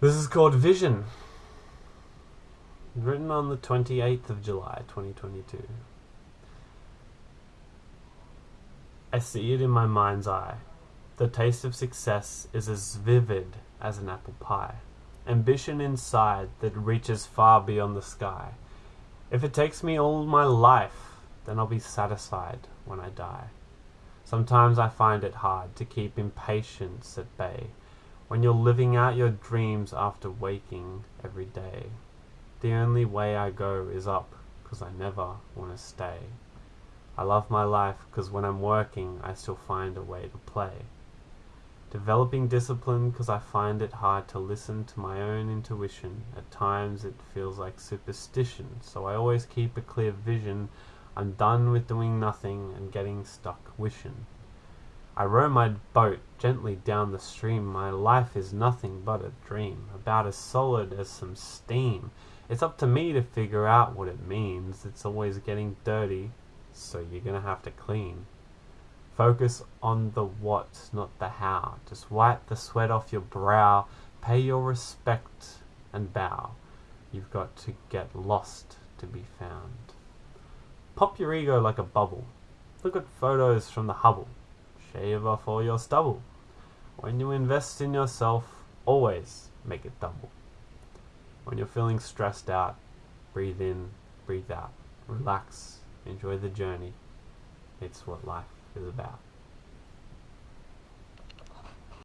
This is called Vision. Written on the 28th of July 2022. I see it in my mind's eye. The taste of success is as vivid as an apple pie. Ambition inside that reaches far beyond the sky. If it takes me all my life, then I'll be satisfied when I die. Sometimes I find it hard to keep impatience at bay when you're living out your dreams after waking every day. The only way I go is up, 'cause I never want to stay. I love my life 'cause when I'm working I still find a way to play. Developing discipline 'cause I find it hard to listen to my own intuition. At times it feels like superstition, so I always keep a clear vision. I'm done with doing nothing and getting stuck wishing. I row my boat gently down the stream. My life is nothing but a dream, about as solid as some steam. It's up to me to figure out what it means. It's always getting dirty, so you're gonna have to clean. Focus on the what, not the how. Just wipe the sweat off your brow. Pay your respect and bow. You've got to get lost to be found. Pop your ego like a bubble. Look at photos from the Hubble shave off all your stubble. When you invest in yourself, always make it double. When you're feeling stressed out, breathe in, breathe out. Relax, enjoy the journey. It's what life is about.